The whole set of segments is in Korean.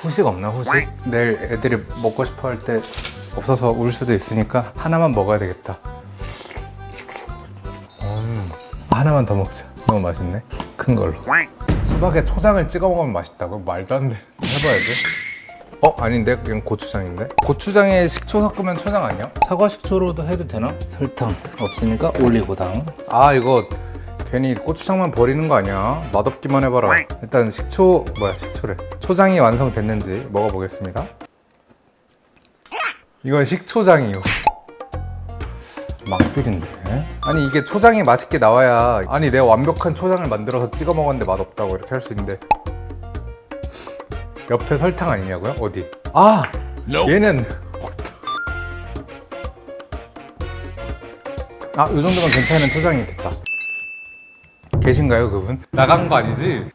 후식 없나 후식? 내일 애들이 먹고 싶어 할 때 없어서 울 수도 있으니까 하나만 먹어야 되겠다 음, 하나만 더 먹자 너무 맛있네 큰 걸로 수박에 초장을 찍어 먹으면 맛있다고? 말도 안돼 해봐야지 어? 아닌데? 그냥 고추장인데? 고추장에 식초 섞으면 초장 아니야? 사과 식초로도 해도 되나? 설탕 없으니까 올리고당 아 이거 괜히 고추장만 버리는 거 아니야? 맛없기만 해봐라. 일단 식초 뭐야 식초래. 초장이 완성됐는지 먹어보겠습니다. 이건 식초장이요. 막필인데. 아니 이게 초장이 맛있게 나와야 아니 내가 완벽한 초장을 만들어서 찍어 먹었는데 맛없다고 이렇게 할 수 있는데. 옆에 설탕 아니냐고요? 어디? 아! 얘는 아, 이 정도면 괜찮은 초장이 됐다 계신가요 그분? 나간 거 아니지?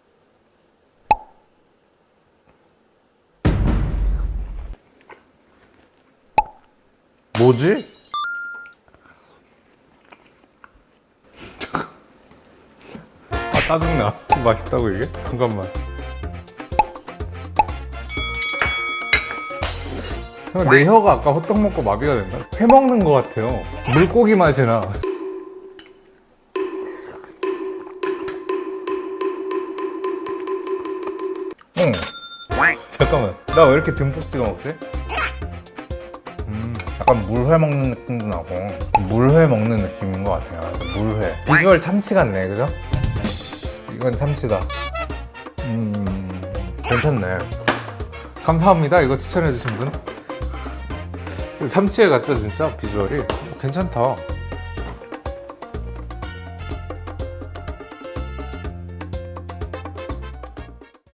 뭐지? 아 짜증나 맛있다고 이게? 잠깐만 잠깐 내 혀가 아까 호떡 먹고 마비가 됐나? 회 먹는 거 같아요 물고기 맛이 나 응. 잠깐만 나 왜 이렇게 듬뿍 찍어 먹지? 음, 약간 물회 먹는 느낌도 나고 물회 먹는 느낌인 것 같아요. 물회. 비주얼 참치 같네 그죠? 이건 참치다. 음 괜찮네. 감사합니다 이거 추천해 주신 분. 참치회 같죠 진짜? 비주얼이? 어, 괜찮다